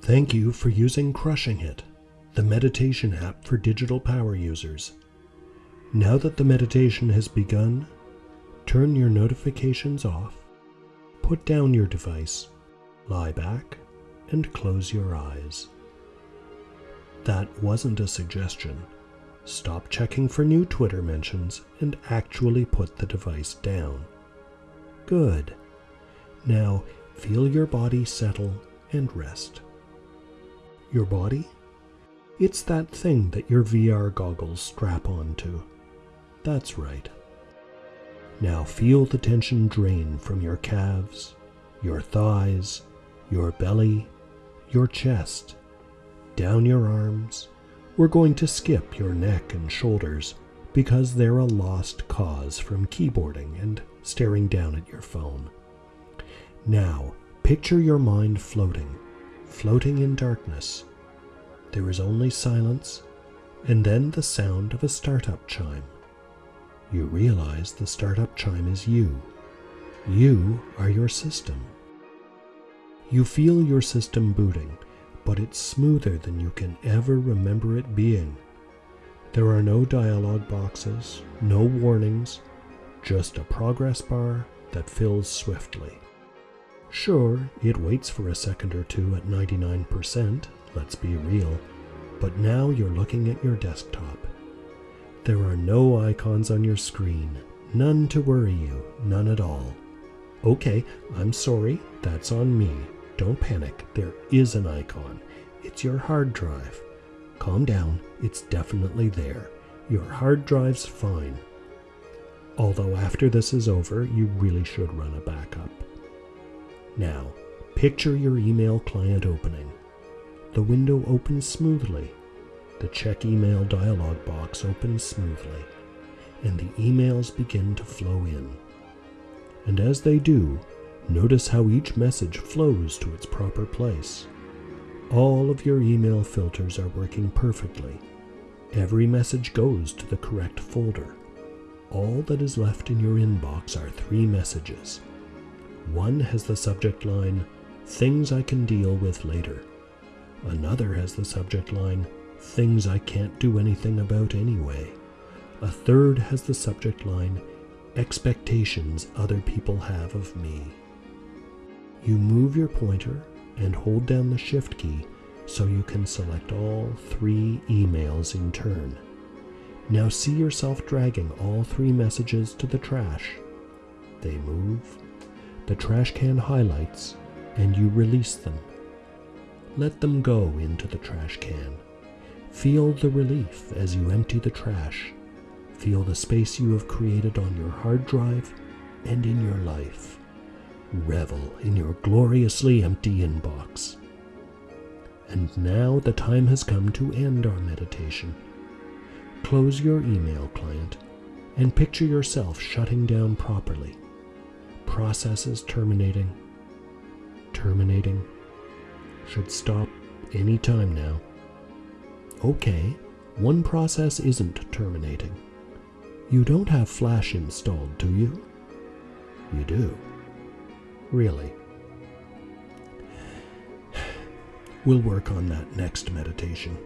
Thank you for using Crushing It, the meditation app for digital power users. Now that the meditation has begun, turn your notifications off, put down your device, lie back, and close your eyes. That wasn't a suggestion. Stop checking for new Twitter mentions and actually put the device down. Good. Now feel your body settle and rest. Your body? It's that thing that your VR goggles strap onto. That's right. Now feel the tension drain from your calves, your thighs, your belly, your chest, down your arms. We're going to skip your neck and shoulders because they're a lost cause from keyboarding and staring down at your phone. Now, picture your mind floating, floating in darkness. There is only silence and then the sound of a startup chime. You realize the startup chime is you. You are your system. You feel your system booting, but it's smoother than you can ever remember it being. There are no dialog boxes, no warnings, just a progress bar that fills swiftly. Sure, it waits for a second or two at 99%, let's be real, but now you're looking at your desktop. There are no icons on your screen, none to worry you, none at all. Okay, I'm sorry, that's on me. Don't panic, there is an icon. It's your hard drive. Calm down, it's definitely there. Your hard drive's fine. Although after this is over, you really should run a backup. Now, picture your email client opening. The window opens smoothly. The check email dialog box opens smoothly, and the emails begin to flow in. And as they do, Notice how each message flows to its proper place. All of your email filters are working perfectly. Every message goes to the correct folder. All that is left in your inbox are three messages. One has the subject line, Things I Can Deal With Later. Another has the subject line, Things I Can't Do Anything About Anyway. A third has the subject line, Expectations Other People Have of Me. You move your pointer and hold down the Shift key so you can select all three emails in turn. Now see yourself dragging all three messages to the trash. They move, the trash can highlights, and you release them. Let them go into the trash can. Feel the relief as you empty the trash. Feel the space you have created on your hard drive and in your life. Revel in your gloriously empty inbox. And now the time has come to end our meditation. Close your email client and picture yourself shutting down properly. Processes terminating. Terminating. Should stop any time now. Okay, one process isn't terminating. You don't have Flash installed, do you? You do. Really. We'll work on that next meditation.